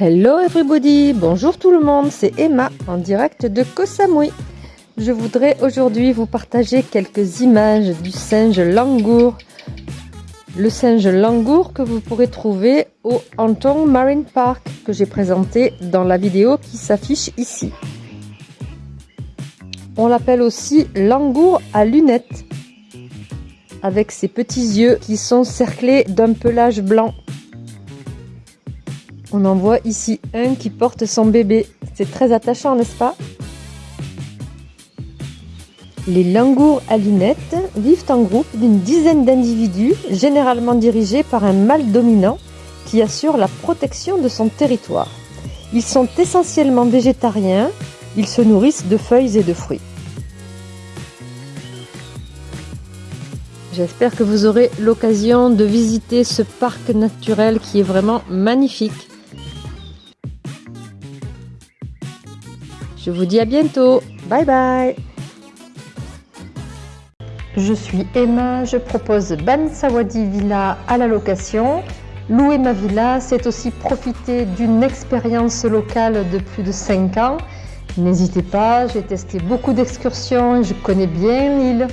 Hello everybody, bonjour tout le monde, c'est Emma en direct de Koh Samui. Je voudrais aujourd'hui vous partager quelques images du singe langour. Le singe langour que vous pourrez trouver au Anton Marine Park que j'ai présenté dans la vidéo qui s'affiche ici. On l'appelle aussi langour à lunettes avec ses petits yeux qui sont cerclés d'un pelage blanc on en voit ici un qui porte son bébé. C'est très attachant, n'est-ce pas? Les langours à lunettes vivent en groupe d'une dizaine d'individus, généralement dirigés par un mâle dominant qui assure la protection de son territoire. Ils sont essentiellement végétariens, ils se nourrissent de feuilles et de fruits. J'espère que vous aurez l'occasion de visiter ce parc naturel qui est vraiment magnifique. Je vous dis à bientôt. Bye bye. Je suis Emma, je propose Ban Sawadi Villa à la location. Louer ma villa, c'est aussi profiter d'une expérience locale de plus de 5 ans. N'hésitez pas, j'ai testé beaucoup d'excursions, je connais bien l'île.